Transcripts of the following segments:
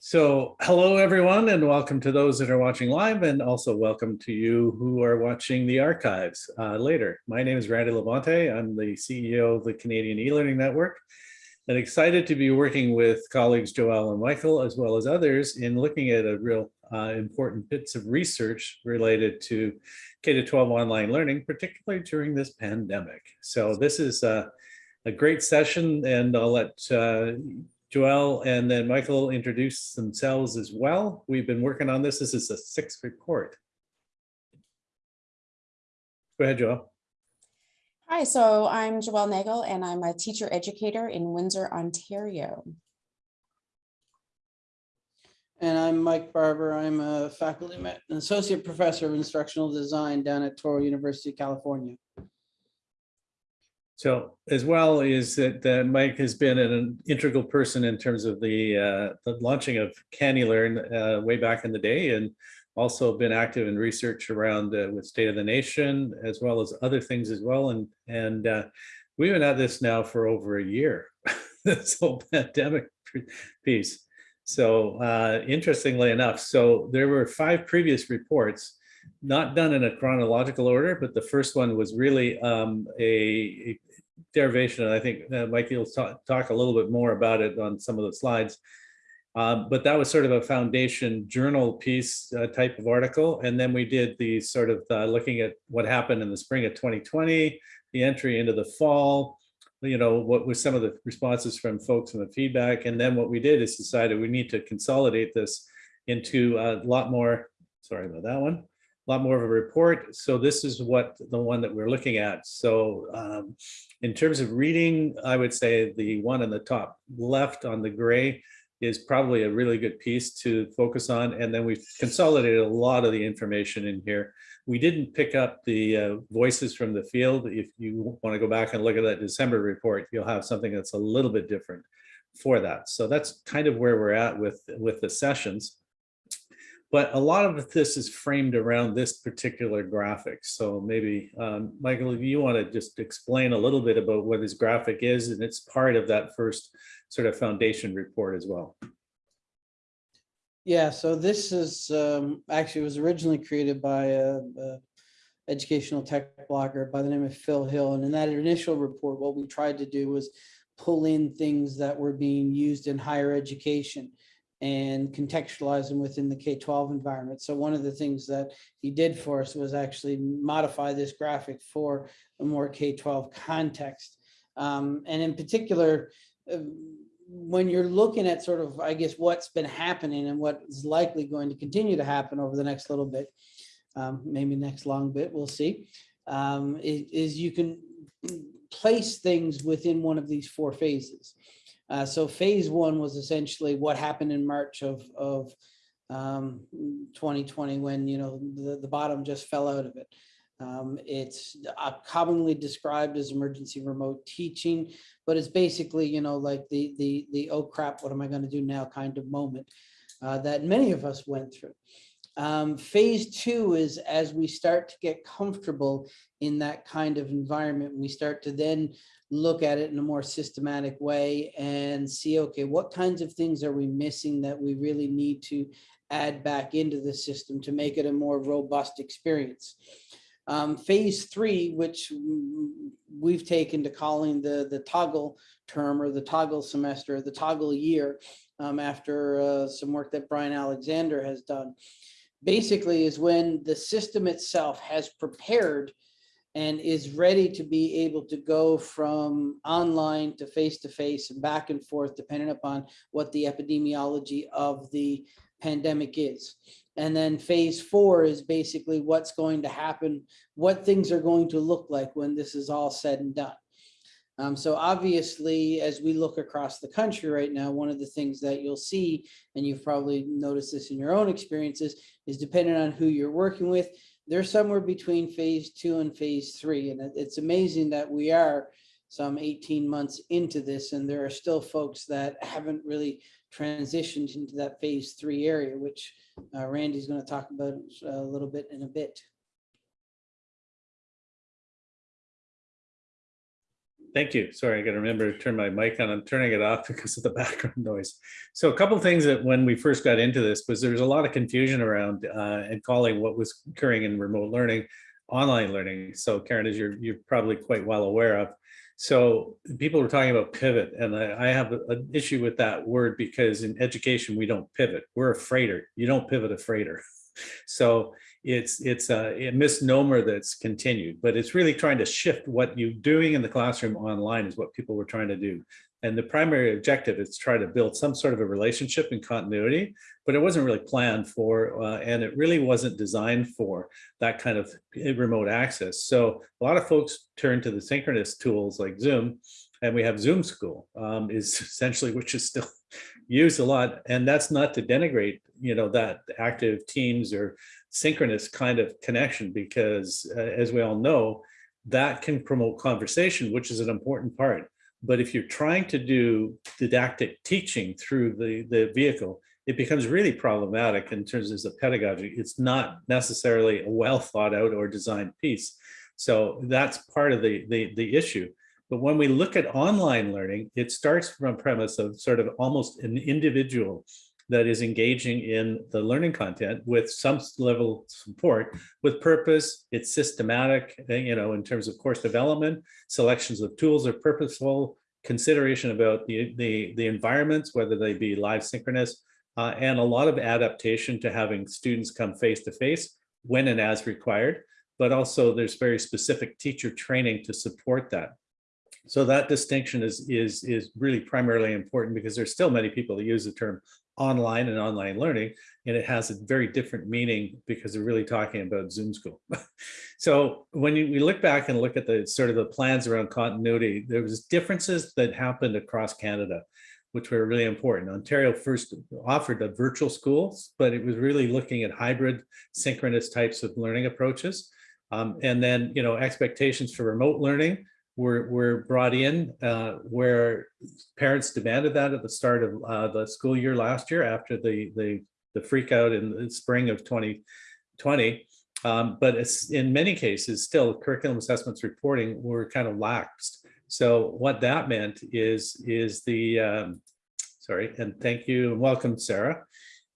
So hello, everyone, and welcome to those that are watching live and also welcome to you who are watching the archives uh, later. My name is Randy LaBonte. I'm the CEO of the Canadian e-learning network and excited to be working with colleagues Joel and Michael, as well as others in looking at a real uh, important bits of research related to K-12 online learning, particularly during this pandemic. So this is a, a great session and I'll let uh, Joel and then Michael introduce themselves as well. We've been working on this. This is the sixth report. Go ahead, Joel. Hi, so I'm Joelle Nagle and I'm a teacher educator in Windsor, Ontario. And I'm Mike Barbour. I'm a faculty, an associate professor of instructional design down at Touro University, California. So as well is that uh, Mike has been an integral person in terms of the, uh, the launching of CANeLearn uh, way back in the day and also been active in research around uh, with State of the Nation as well as other things as well. And, and uh, we've been at this now for over a year, this whole pandemic piece. So uh, interestingly enough, so there were five previous reports not done in a chronological order, but the first one was really um, a derivation, and I think uh, Mike will talk, talk a little bit more about it on some of the slides. Um, but that was sort of a foundation journal piece uh, type of article. And then we did the sort of uh, looking at what happened in the spring of 2020, the entry into the fall, you know, what was some of the responses from folks and the feedback. And then what we did is decided we need to consolidate this into a lot more, sorry about that one, a lot more of a report. So this is what the one that we're looking at. So um, in terms of reading, I would say the one on the top left on the gray is probably a really good piece to focus on. And then we've consolidated a lot of the information in here. We didn't pick up the uh, voices from the field. If you want to go back and look at that December report, you'll have something that's a little bit different for that. So that's kind of where we're at with, with the sessions. But a lot of this is framed around this particular graphic. So maybe, um, Michael, if you want to just explain a little bit about what this graphic is, and it's part of that first sort of foundation report as well. Yeah, so this is um, actually was originally created by a, a educational tech blogger by the name of Phil Hill. And in that initial report, what we tried to do was pull in things that were being used in higher education and contextualize them within the K-12 environment. So one of the things that he did for us was actually modify this graphic for a more K-12 context. Um, and in particular, uh, when you're looking at sort of, I guess, what's been happening and what is likely going to continue to happen over the next little bit, um, maybe next long bit, we'll see, um, is, is you can place things within one of these four phases. Uh, so phase one was essentially what happened in March of, of um, 2020 when, you know, the, the bottom just fell out of it. Um, it's uh, commonly described as emergency remote teaching, but it's basically, you know, like the, the, the, oh crap, what am I going to do now kind of moment uh, that many of us went through. Um, phase two is as we start to get comfortable in that kind of environment, we start to then look at it in a more systematic way and see, okay, what kinds of things are we missing that we really need to add back into the system to make it a more robust experience. Um, phase three, which we've taken to calling the, the toggle term or the toggle semester, the toggle year, um, after uh, some work that Bryan Alexander has done, basically is when the system itself has prepared and is ready to be able to go from online to face-to-face -face and back and forth, depending upon what the epidemiology of the pandemic is. And then phase four is basically what's going to happen, what things are going to look like when this is all said and done. Um, so obviously, as we look across the country right now, one of the things that you'll see, and you've probably noticed this in your own experiences, is depending on who you're working with, they're somewhere between phase two and phase three. And it's amazing that we are some 18 months into this and there are still folks that haven't really transitioned into that phase three area, which uh, Randy's going to talk about a little bit in a bit. Thank you. Sorry, I gotta remember to turn my mic on. I'm turning it off because of the background noise. So a couple of things that when we first got into this was there was a lot of confusion around uh, and calling what was occurring in remote learning, online learning. So Karen, as you're, you're probably quite well aware of. So people were talking about pivot and I, I have an issue with that word because in education, we don't pivot. We're a freighter. You don't pivot a freighter. So it's it's a, a misnomer that's continued, but it's really trying to shift what you're doing in the classroom online is what people were trying to do. And the primary objective is to try to build some sort of a relationship and continuity, but it wasn't really planned for, uh, and it really wasn't designed for that kind of remote access. So a lot of folks turn to the synchronous tools like Zoom, and we have Zoom School um, is essentially, which is still used a lot. And that's not to denigrate, you know, that active teams or synchronous kind of connection, because uh, as we all know, that can promote conversation, which is an important part. But if you're trying to do didactic teaching through the, the vehicle, it becomes really problematic in terms of the pedagogy. It's not necessarily a well thought out or designed piece. So that's part of the, the, the issue. But when we look at online learning, it starts from a premise of sort of almost an individual that is engaging in the learning content with some level of support with purpose. It's systematic, uh, you know, in terms of course development, selections of tools are purposeful, consideration about the, the, the environments, whether they be live synchronous, uh, and a lot of adaptation to having students come face to face when and as required. But also there's very specific teacher training to support that. So that distinction is, is, is really primarily important because there's still many people that use the term online and online learning, and it has a very different meaning because they're really talking about Zoom school. so when you, we look back and look at the sort of the plans around continuity, there was differences that happened across Canada, which were really important. Ontario first offered a virtual schools, but it was really looking at hybrid synchronous types of learning approaches. Um, and then, you know, expectations for remote learning were, were brought in uh, where parents demanded that at the start of uh, the school year last year after the, the, the freak out in the spring of 2020. Um, but it's in many cases still curriculum assessments reporting were kind of laxed. So what that meant is, is the, um, sorry, and thank you and welcome, Sarah.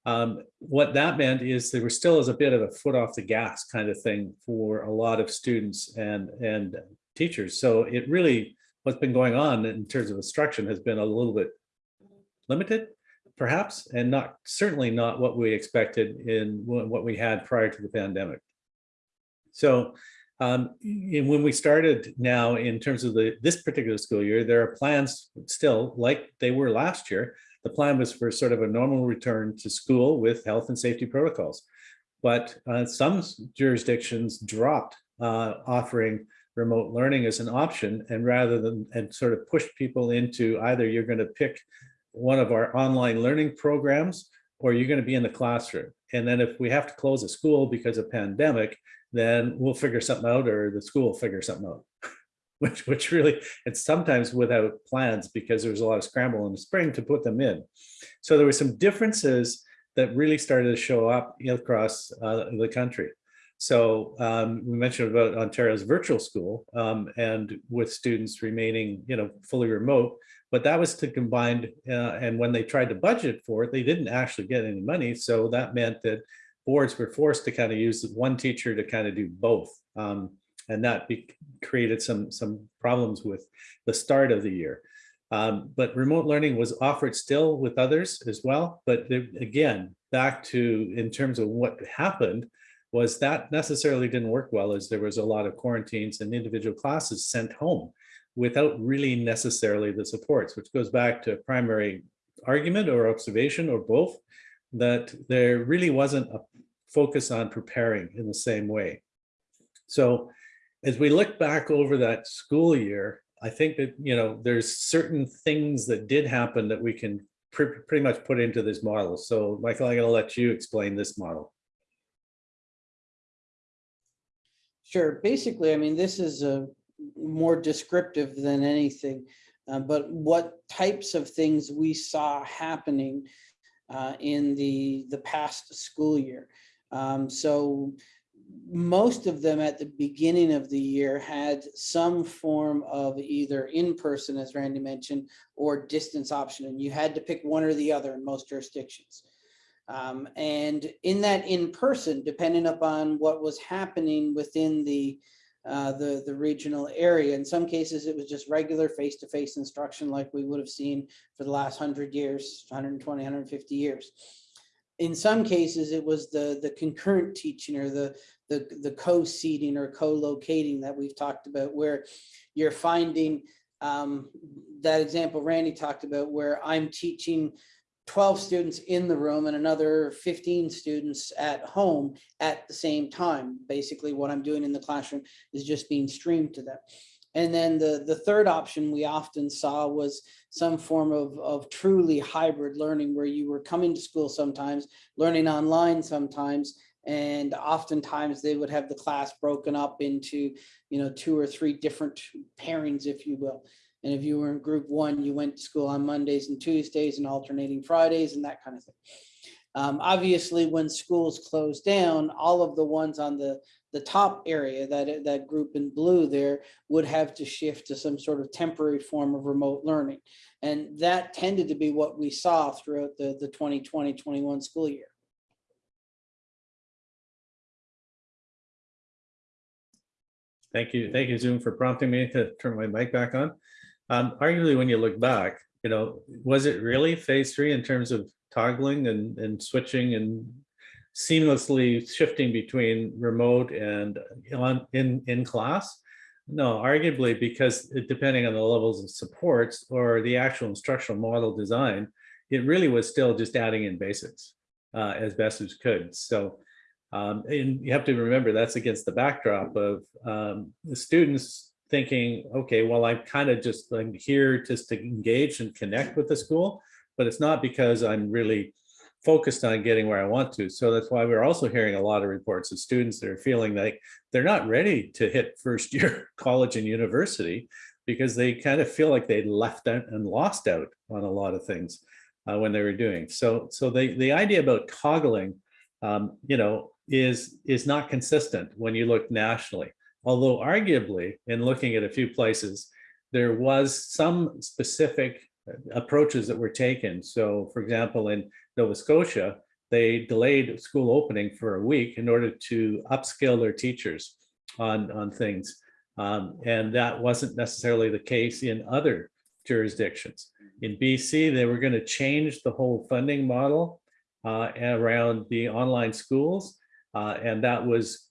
Um, what that meant is there was still as a bit of a foot off the gas kind of thing for a lot of students and, and teachers. So it really, what's been going on in terms of instruction has been a little bit limited, perhaps, and not certainly not what we expected in what we had prior to the pandemic. So um, when we started now in terms of the this particular school year, there are plans still like they were last year. The plan was for sort of a normal return to school with health and safety protocols. But uh, some jurisdictions dropped uh, offering remote learning as an option and rather than and sort of push people into either you're going to pick one of our online learning programs or you're going to be in the classroom. And then if we have to close a school because of pandemic, then we'll figure something out or the school will figure something out. which, which really, it's sometimes without plans because there was a lot of scramble in the spring to put them in. So there were some differences that really started to show up across uh, the country. So um, we mentioned about Ontario's virtual school um, and with students remaining, you know, fully remote, but that was to combine. Uh, and when they tried to budget for it, they didn't actually get any money. So that meant that boards were forced to kind of use one teacher to kind of do both. Um, and that created some, some problems with the start of the year. Um, but remote learning was offered still with others as well. But again, back to in terms of what happened, was that necessarily didn't work well as there was a lot of quarantines and individual classes sent home without really necessarily the supports, which goes back to primary argument or observation or both, that there really wasn't a focus on preparing in the same way. So as we look back over that school year, I think that, you know, there's certain things that did happen that we can pr pretty much put into this model. So Michael, I'm going to let you explain this model. Sure. Basically, I mean, this is a more descriptive than anything, uh, but what types of things we saw happening uh, in the the past school year. Um, so most of them at the beginning of the year had some form of either in-person, as Randy mentioned, or distance option, and you had to pick one or the other in most jurisdictions. Um, and in that in-person, depending upon what was happening within the, uh, the, the regional area, in some cases, it was just regular face-to-face instruction like we would have seen for the last hundred years, 120, 150 years. In some cases, it was the, the concurrent teaching or the, the, the co-seating or co-locating that we've talked about, where you're finding um, that example Randy talked about, where I'm teaching 12 students in the room and another 15 students at home at the same time. Basically, what I'm doing in the classroom is just being streamed to them. And then the, the third option we often saw was some form of, of truly hybrid learning where you were coming to school sometimes, learning online sometimes, and oftentimes they would have the class broken up into, you know, two or three different pairings, if you will. And if you were in group one, you went to school on Mondays and Tuesdays and alternating Fridays and that kind of thing. Um, obviously, when schools closed down, all of the ones on the, the top area, that, that group in blue there, would have to shift to some sort of temporary form of remote learning. And that tended to be what we saw throughout the, the 2020-21 school year. Thank you. Thank you, Zoom, for prompting me to turn my mic back on. Um, arguably, when you look back, you know, was it really phase three in terms of toggling and, and switching and seamlessly shifting between remote and in, in class? No, arguably, because it- depending on the levels of supports or the actual instructional model design, it really was still just adding in basics uh, as best as could. So um, and you have to remember that's against the backdrop of um, the students thinking, okay, well, I'm kind of just I'm here just to engage and connect with the school, but it's not because I'm really focused on getting where I want to. So that's why we're also hearing a lot of reports of students that are feeling like they're not ready to hit first year college and university because they kind of feel like they left out and lost out on a lot of things uh, when they were doing. So, so the, the idea about toggling, um, you know, is is not consistent when you look nationally. Although arguably, in looking at a few places, there was some specific uh, approaches that were taken. So for example, in Nova Scotia, they delayed school opening for a week in order to upskill their teachers on, on things. Um, and that wasn't necessarily the case in other jurisdictions. In BC, they were going to change the whole funding model uh, around the online schools. Uh, and that was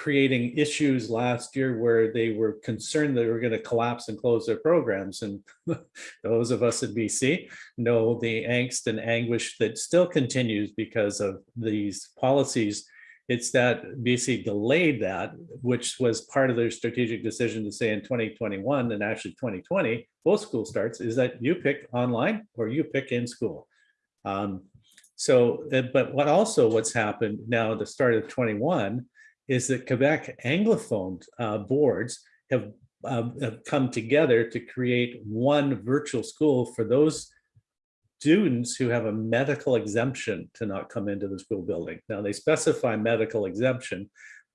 creating issues last year where they were concerned they were going to collapse and close their programs. And those of us in BC know the angst and anguish that still continues because of these policies. It's that BC delayed that, which was part of their strategic decision to say in 2021 and actually 2020, both school starts, is that you pick online or you pick in school. Um, so, uh, but what also what's happened now at the start of 21 is that Quebec Anglophone uh, boards have, um, have come together to create one virtual school for those students who have a medical exemption to not come into the school building. Now they specify medical exemption,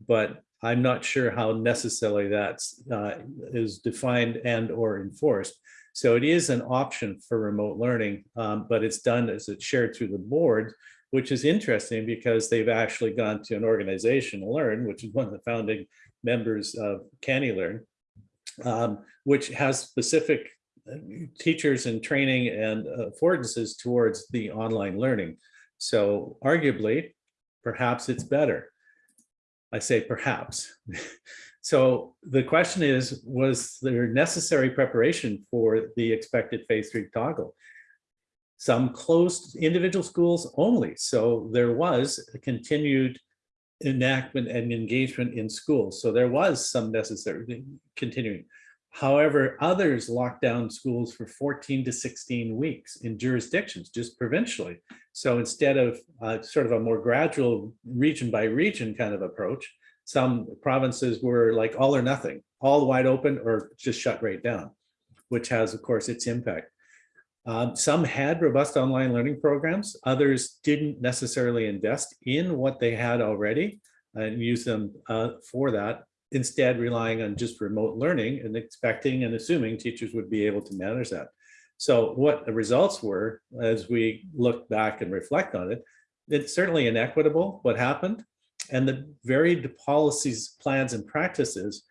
but I'm not sure how necessarily that's uh, is defined and or enforced. So it is an option for remote learning, um, but it's done as it's shared through the board, which is interesting because they've actually gone to an organization, Learn, which is one of the founding members of CANeLearn, um, which has specific uh, teachers and training and affordances towards the online learning. So arguably, perhaps it's better. I say perhaps. So the question is, was there necessary preparation for the expected phase three toggle? Some closed individual schools only. So there was a continued enactment and engagement in schools. So there was some necessary continuing. However, others locked down schools for 14 to 16 weeks in jurisdictions, just provincially. So instead of uh, sort of a more gradual region by region kind of approach, some provinces were like all or nothing, all wide open or just shut right down, which has, of course, its impact. Um, some had robust online learning programs. Others didn't necessarily invest in what they had already. and use them uh, for that, instead relying on just remote learning and expecting and assuming teachers would be able to manage that. So what the results were, as we look back and reflect on it, it's certainly inequitable what happened. And the varied policies, plans and practices,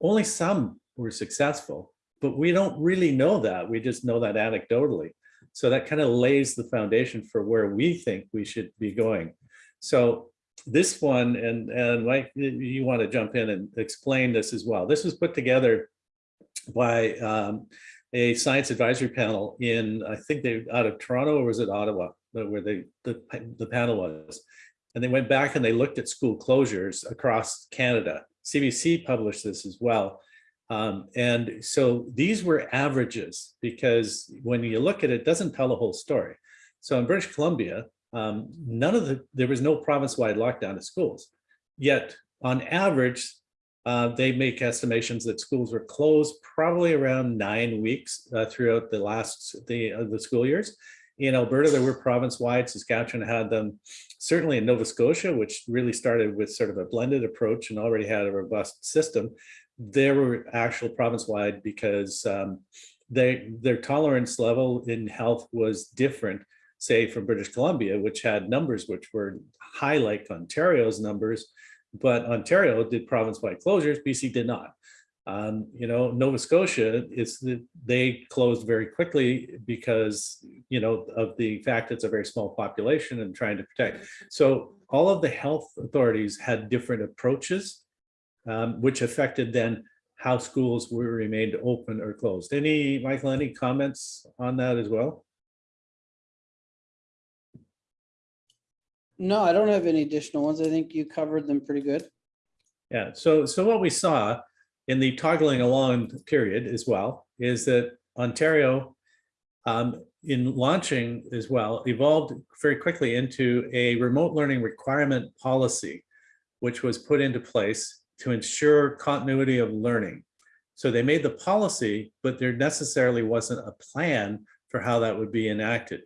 only some were successful, but we don't really know that. We just know that anecdotally. So that kind of lays the foundation for where we think we should be going. So this one, and, and Mike, you- want to jump in and explain this as well. This was put together by um, a science advisory panel in, I think they, out of Toronto, or was it Ottawa, where they, the, the panel was. And they went back and they looked at school closures across Canada. CBC published this as well. Um, and so these were averages because when you look at it, it doesn't tell the whole story. So in British Columbia, um, none of the, there was no province-wide lockdown of schools. Yet on average, uh, they make estimations that schools were closed probably around nine weeks uh, throughout the last, the, uh, the school years. In Alberta, there were province-wide, Saskatchewan had them, certainly in Nova Scotia, which really started with sort of a blended approach and already had a robust system. There were actual province-wide because um, they, their tolerance level in health was different, say from British Columbia, which had numbers which were high like Ontario's numbers, but Ontario did province-wide closures, BC did not. Um, you know, Nova Scotia is that they closed very quickly because, you know, of the fact it's a very small population and trying to protect. So all of the health authorities had different approaches, um, which affected then how schools were remained open or closed. Any, Michael, any comments on that as well? No, I don't have any additional ones. I think you covered them pretty good. Yeah, so, so what we saw in the toggling along period as well is that Ontario um, in launching as well evolved very quickly into a remote learning requirement policy, which was put into place to ensure continuity of learning. So they made the policy, but there necessarily wasn't a plan for how that would be enacted.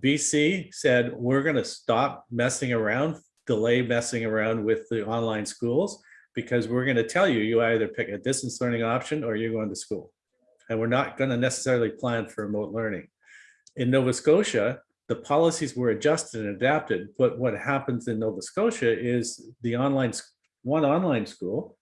BC said, we're going to stop messing around, delay messing around with the online schools because we're going to tell you, you either pick a distance learning option or you're going to school. And we're not going to necessarily plan for remote learning. In Nova Scotia, the policies were adjusted and adapted, but what happens in Nova Scotia is the online, one online school,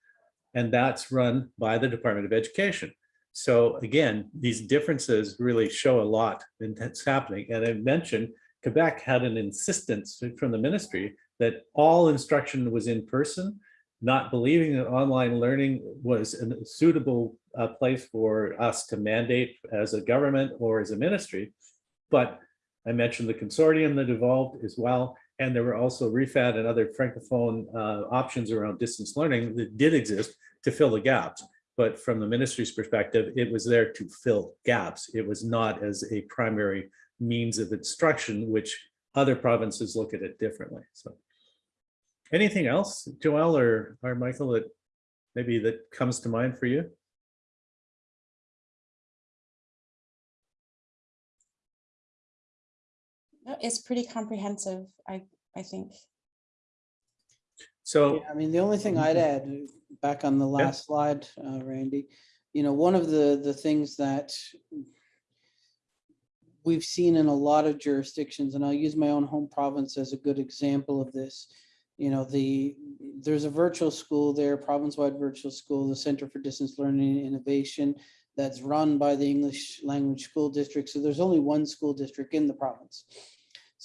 and that's run by the Department of Education. So again, these differences really show a lot in that's happening. And I mentioned Quebec had an insistence from the ministry that all instruction was in person, not believing that online learning was a suitable uh, place for us to mandate as a government or as a ministry. But I mentioned the consortium that evolved as well. And there were also REFAD and other Francophone uh, options around distance learning that did exist to fill the gaps. But from the ministry's perspective, it was there to fill gaps. It was not as a primary means of instruction, which other provinces look at it differently. So anything else, Joelle or, or Michael, that maybe that comes to mind for you? No, It's pretty comprehensive, I, I think. So, Yeah, I mean, the only thing I'd add, uh, back on the last slide, uh, Randy, you know, one of the, the things that we've seen in a lot of jurisdictions, and I'll use my own home province as a good example of this. You know, the, there's a virtual school there, province-wide virtual school, the Center for Distance Learning and Innovation, that's run by the English Language School District. So there's only one school district in the province.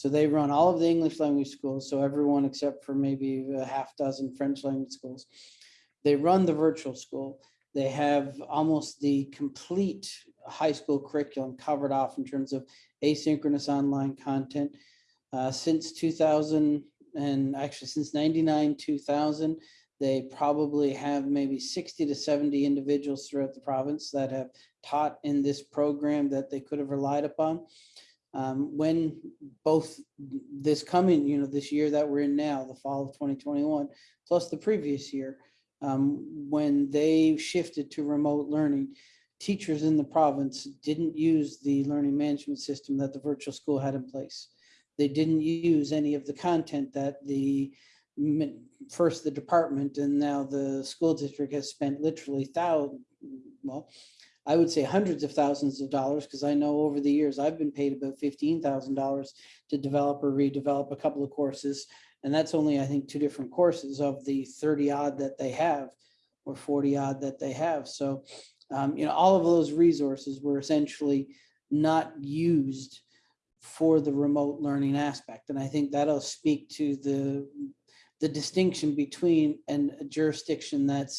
So they run all of the English language schools, so everyone except for maybe a half dozen French language schools. They run the virtual school. They have almost the complete high school curriculum covered off in terms of asynchronous online content. Uh, since 2000 and actually since 99, 2000, they probably have maybe 60 to 70 individuals throughout the province that have taught in this program that they could have relied upon um, when both this coming, you know, this year that we're in now, the fall of 2021, plus the previous year, um, when they shifted to remote learning, teachers in the province didn't use the learning management system that the virtual school had in place. They didn't use any of the content that the first the department and now the school district has spent literally thou, well, I would say hundreds of thousands of dollars, because I know over the years, I've been paid about fifteen thousand dollars to develop or redevelop a couple of courses. And that's only, I think, two different courses of the thirty odd that they have or forty odd that they have. So, um, you know, all of those resources were essentially not used for the remote learning aspect. And I think that'll speak to the, the distinction between an- a jurisdiction that's,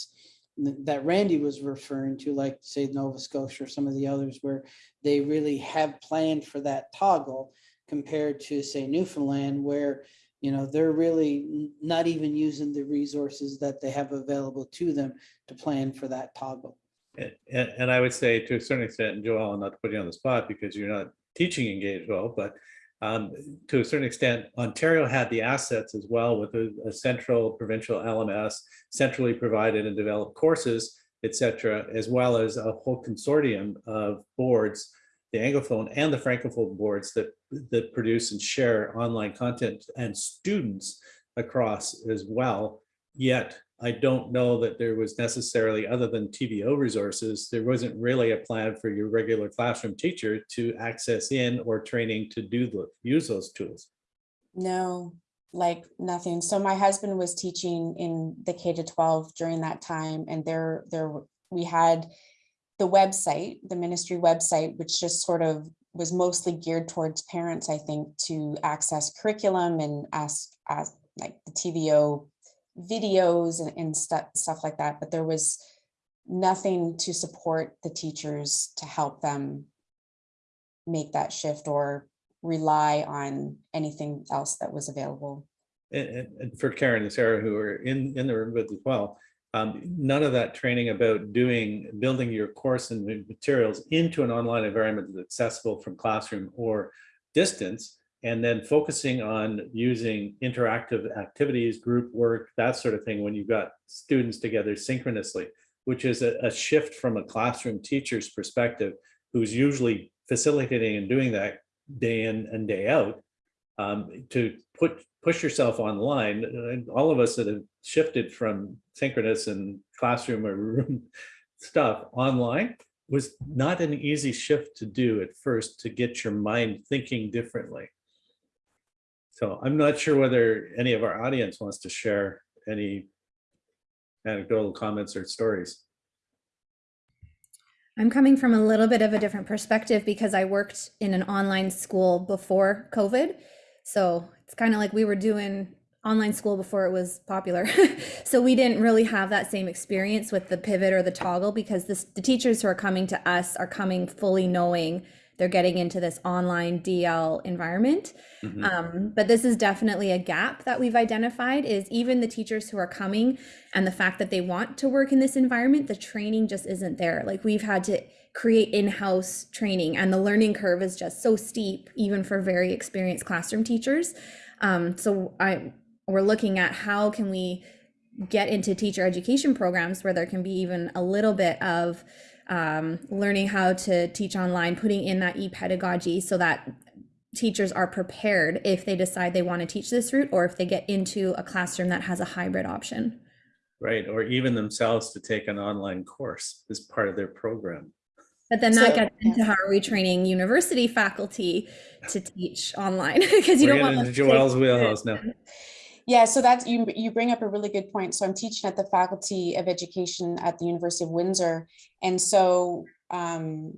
that Randy was referring to, like say Nova Scotia or some of the others where they really have planned for that toggle compared to say Newfoundland where, you know, they're really not even using the resources that they have available to them to plan for that toggle. And, and I would say to a certain extent, and Joel, not to put you on the spot because you're not teaching engaged well, but um, to a certain extent, Ontario had the assets as well with a, a central provincial LMS, centrally provided and developed courses, et cetera, as well as a whole consortium of boards, the Anglophone and the Francophone boards that, that produce and share online content and students across as well. Yet I don't know that there was necessarily, other than TVO resources, there wasn't really a plan for your regular classroom teacher to access in or training to do the, use those tools. No, like nothing. So my husband was teaching in the K to twelve during that time and there, there, we had the website, the ministry website, which just sort of was mostly geared towards parents, I think, to access curriculum and ask, ask like the TVO videos and, and stuff, stuff like that. But there was nothing to support the teachers to help them make that shift or rely on anything else that was available. And, and- for Karen and Sarah, who are in, in the room with as well, um, none of that training about doing, building your course and materials into an online environment that's accessible from classroom or distance, and then focusing on using interactive activities, group work, that sort of thing, when you've got students together synchronously, which is a, a shift from a classroom teacher's perspective, who's usually facilitating and doing that day in and day out, um, to put, push yourself online. And all of us that have shifted from synchronous and classroom or room stuff online was not an easy shift to do at first to get your mind thinking differently. So I'm not sure whether any of our audience wants to share any anecdotal comments or stories. I'm coming from a little bit of a different perspective because I worked in an online school before COVID. So it's kind of like we were doing online school before it was popular. so we didn't really have that same experience with the pivot or the toggle because this, the teachers who are coming to us are coming fully knowing they're getting into this online DL environment. Mhm. Um, but this is definitely a gap that we've identified is even the teachers who are coming and the fact that they want to work in this environment, the training just isn't there. Like we've had to create in-house training and the learning curve is just so steep, even for very experienced classroom teachers. Um, so I we're looking at how can we get into teacher education programs where there can be even a little bit of um, learning how to teach online, putting in that e-pedagogy so that teachers are prepared if they decide they want to teach this route or if they get into a classroom that has a hybrid option. Right, or even themselves to take an online course as part of their program. But then that So- gets into how are we training university faculty to teach online because you don't want getting them into to Joelle's wheelhouse now. Yeah, so that's, you, you bring up a really good point. So I'm teaching at the Faculty of Education at the University of Windsor. And so um,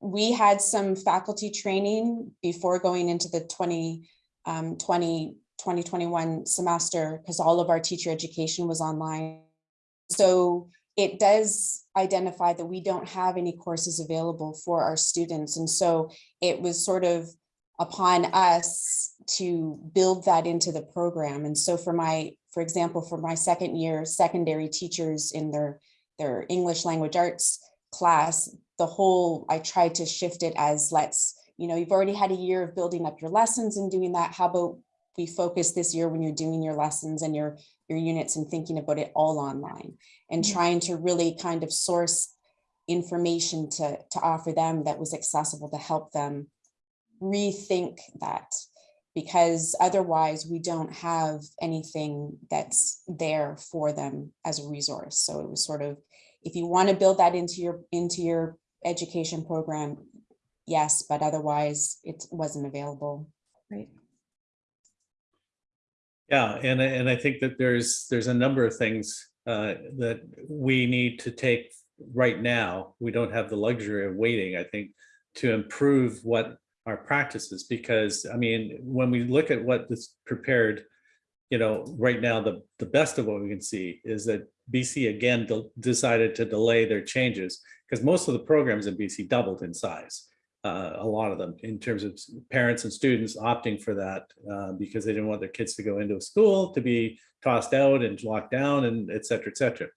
we had some faculty training before going into the 20, um, 20, 2021 semester, because all of our teacher education was online. So it does identify that we don't have any courses available for our students. And so it was sort of upon us to build that into the program. And so for my, for example, for my second year secondary teachers in their, their English language arts class, the whole, I tried to shift it as let's, you know, you've already had a year of building up your lessons and doing that. How about we focus this year when you're doing your lessons and your, your units and thinking about it all online and Mhm. trying to really kind of source information to, to offer them that was accessible to help them rethink that. Because otherwise we don't have anything that's there for them as a resource. So it was sort of, if you want to build that into your, into your education program, yes, but otherwise it wasn't available. Right. Yeah, and, I- and I think that there's, there's a number of things uh, that we need to take right now. We don't have the luxury of waiting, I think, to improve what our practices, because, I mean, when we look at what this prepared, you know, right now, the, the best of what we can see is that BC again de- decided to delay their changes, because most of the programs in BC doubled in size uh, a lot of them in terms of parents and students opting for that uh, because they didn't want their kids to go into a school to be tossed out and locked down and et cetera, et cetera.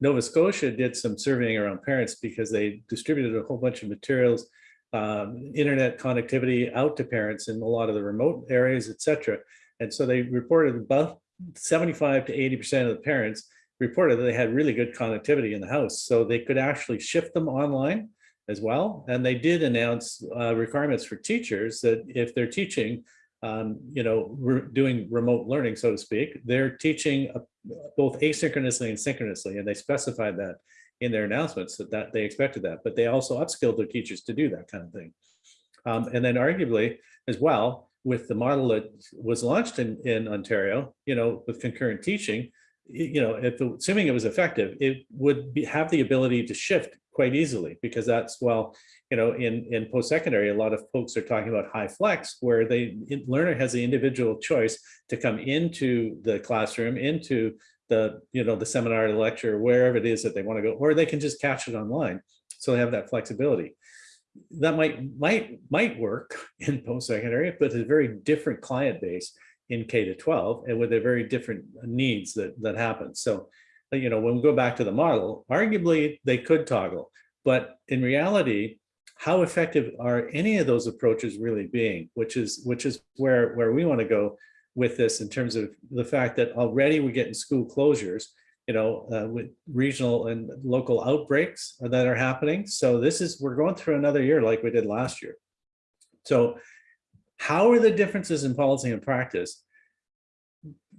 Nova Scotia did some surveying around parents because they distributed a whole bunch of materials, um, internet connectivity out to parents in a lot of the remote areas, et cetera. And so they reported about 75 to 80% of the parents reported that they had really good connectivity in the house. So they could actually shift them online as well. And they did announce uh, requirements for teachers that if they're teaching, um, you know, we're doing remote learning, so to speak, they're teaching uh, both asynchronously and synchronously, and they specified that in their announcements that, that they expected that, but they also upskilled their teachers to do that kind of thing. Um, and then arguably as well, with the model that was launched in, in Ontario, you know, with concurrent teaching, you know, if, assuming it was effective, it would be, have the ability to shift quite easily because that's, well, you know, in, in post-secondary, a lot of folks are talking about high flex where the learner has the individual choice to come into the classroom, into the, you know, the seminar, the lecture, wherever it is that they want to go, or they can just catch it online. So they have that flexibility. That might, might, might work in post-secondary, but a very different client base in K to 12 and with a very different needs that, that happen. So, uh, you know, when we go back to the model, arguably they could toggle, but in reality, how effective are any of those approaches really being, which is, which is where, where we want to go with this in terms of the fact that already we're getting school closures, you know, uh, with regional and local outbreaks that are happening. So this is, we're going through another year like we did last year. So how are the differences in policy and practice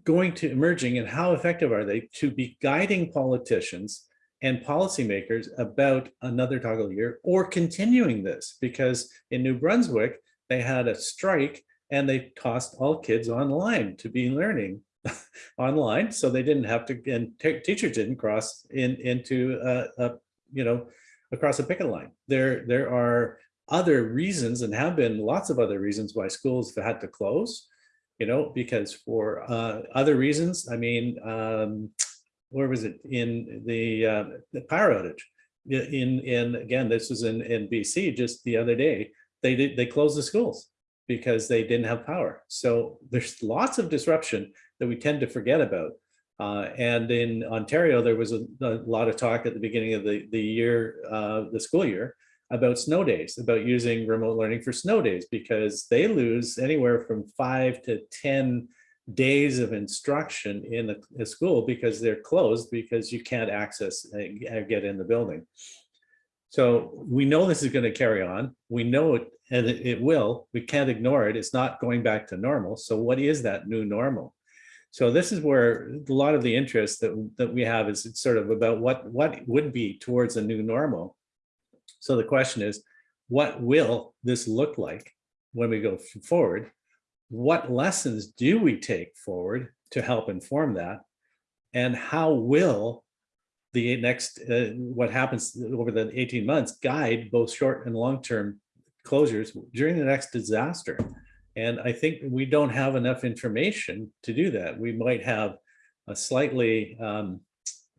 going to emerging and how effective are they to be guiding politicians and policymakers about another toggle year or continuing this? Because in New Brunswick, they had a strike and they tossed all kids online to be learning online. So they didn't have to, and teachers didn't cross in into, uh, you know, across a picket line. There, there are other reasons and have been lots of other reasons why schools have had to close, you know, because for uh, other reasons, I mean, um, where was it in the, uh, the power outage? In, in, again, this was in, in BC just the other day, they did, they closed the schools because they didn't have power. So there's lots of disruption that we tend to forget about. Uh, and in Ontario, there was a, a lot of talk at the beginning of the, the year, uh, the school year, about snow days, about using remote learning for snow days, because they lose anywhere from five to 10 days of instruction in the, the school because they're closed because you can't access, uh, get in the building. So we know this is going to carry on. We know it, and it, it will. We can't ignore it. It's not going back to normal. So what is that new normal? So this is where a lot of the interest that, that we have is sort of about what, what would be towards a new normal. So the question is, what will this look like when we go forward? What lessons do we take forward to help inform that? And how will the next, uh, what happens over the 18 months guide both short and long-term closures during the next disaster? And I think we don't have enough information to do that. We might have a slightly um,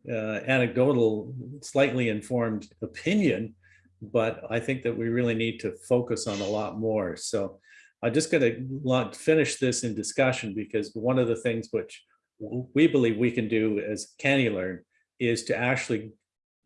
uh, anecdotal, slightly informed opinion, but I think that we really need to focus on a lot more. So I'm just going to finish this in discussion because one of the things which we believe we can do as CANeLearn is to actually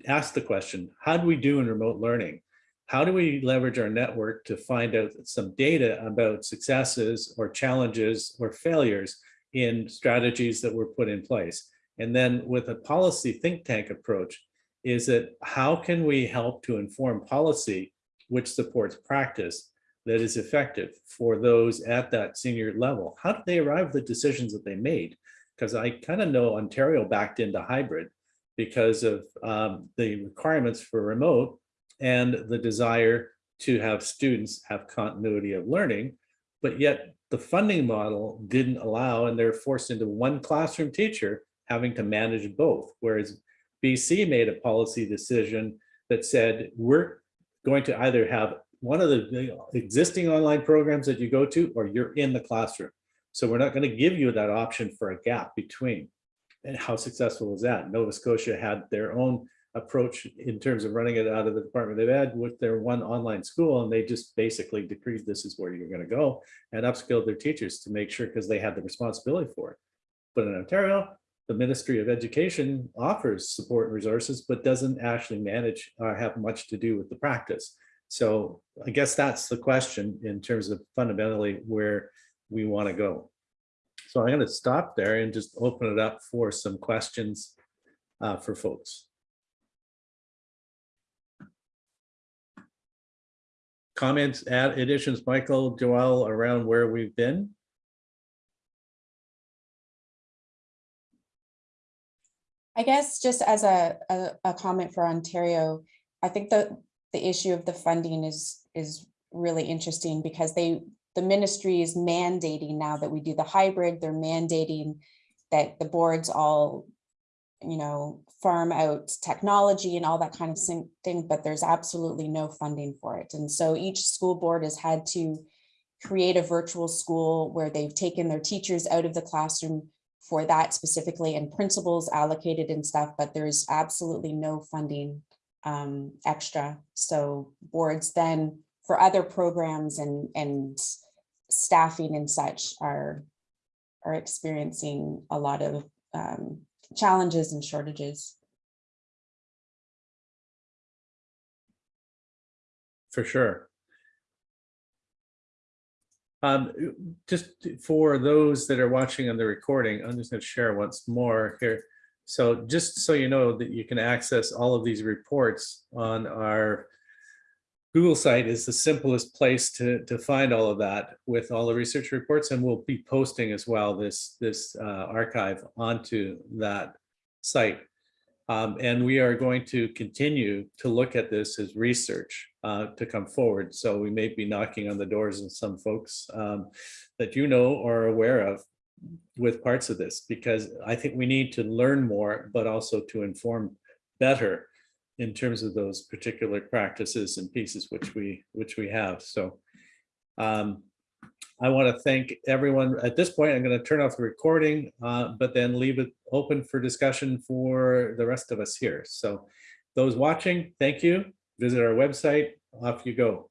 ask the question, how do we do in remote learning? How do we leverage our network to find out some data about successes or challenges or failures in strategies that were put in place? And then with a policy think tank approach, is that how can we help to inform policy which supports practice that is effective for those at that senior level. How did they arrive at the decisions that they made? Because I kind of know Ontario backed into hybrid because of um, the requirements for remote and the desire to have students have continuity of learning. But yet the funding model didn't allow, and they're forced into one classroom teacher having to manage both. Whereas BC made a policy decision that said, we're going to either have one of the existing online programs that you go to, or you're in the classroom. So we're not going to give you that option for a gap between. And how successful was that? Nova Scotia had their own approach in terms of running it out of the Department of Ed with their one online school, and they just basically decreed this is where you're going to go and upskilled their teachers to make sure because they had the responsibility for it. But in Ontario, the Ministry of Education offers support and resources, but doesn't actually manage or have much to do with the practice. So I guess that's the question in terms of fundamentally where we want to go. So I'm going to stop there and just open it up for some questions uh, for folks. Comments, add additions, Michael, Joelle, around where we've been? I guess just as a, a, a comment for Ontario, I think the, the issue of the funding is, is really interesting because they, the ministry is mandating now that we do the hybrid, they're mandating that the boards all, you know, farm out technology and all that kind of thing, but there's absolutely no funding for it. And so each school board has had to create a virtual school where they've taken their teachers out of the classroom for that specifically and principals allocated and stuff, but there's absolutely no funding um, extra. So boards then for other programs and, and staffing and such are, are experiencing a lot of um, challenges and shortages. For sure. Um, just for those that are watching on the recording, I'm just going to share once more here. So just so you know that you can access all of these reports on our Google site is the simplest place to, to find all of that with all the research reports. And we'll be posting as well this, this uh, archive onto that site. Um, and we are going to continue to look at this as research uh, to come forward. So we may be knocking on the doors of some folks um, that you know or are aware of with parts of this, because I think we need to learn more, but also to inform better in terms of those particular practices and pieces which we which we have. So um, I want to thank everyone. At this point, I'm going to turn off the recording, uh, but then leave it open for discussion for the rest of us here. So those watching, thank you. Visit our website. Off you go.